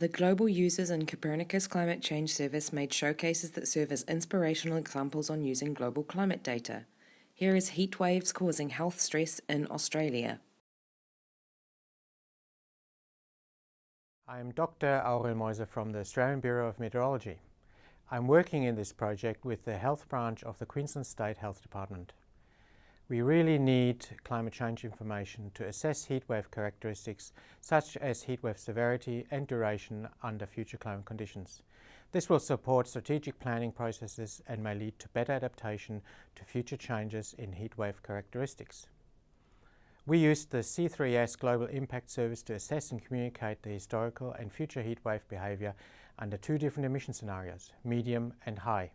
The Global Users and Copernicus Climate Change Service made showcases that serve as inspirational examples on using global climate data. Here is heat waves causing health stress in Australia. I'm Dr. Aurel Moise from the Australian Bureau of Meteorology. I'm working in this project with the health branch of the Queensland State Health Department. We really need climate change information to assess heatwave characteristics such as heatwave severity and duration under future climate conditions. This will support strategic planning processes and may lead to better adaptation to future changes in heatwave characteristics. We used the C3S Global Impact Service to assess and communicate the historical and future heatwave behaviour under two different emission scenarios, medium and high.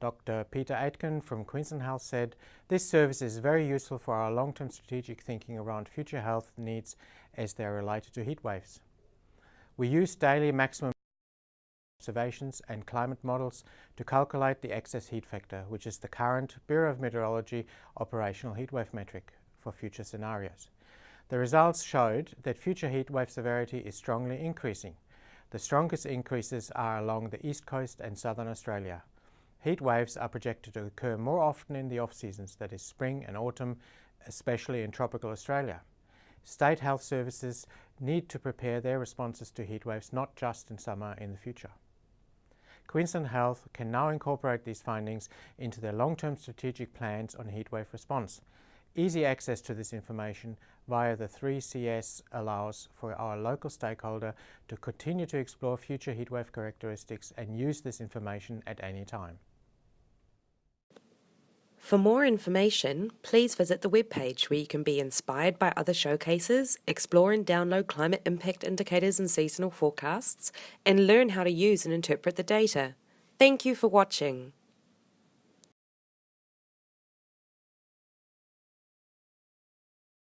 Dr. Peter Aitken from Queensland Health said, this service is very useful for our long-term strategic thinking around future health needs as they are related to heat waves. We use daily maximum observations and climate models to calculate the excess heat factor, which is the current Bureau of Meteorology operational heatwave metric for future scenarios. The results showed that future heatwave severity is strongly increasing. The strongest increases are along the east coast and southern Australia, Heat waves are projected to occur more often in the off-seasons, that is spring and autumn, especially in tropical Australia. State health services need to prepare their responses to heat waves not just in summer in the future. Queensland Health can now incorporate these findings into their long-term strategic plans on heatwave response. Easy access to this information via the 3CS allows for our local stakeholder to continue to explore future heatwave characteristics and use this information at any time. For more information, please visit the webpage where you can be inspired by other showcases, explore and download climate impact indicators and seasonal forecasts, and learn how to use and interpret the data. Thank you for watching.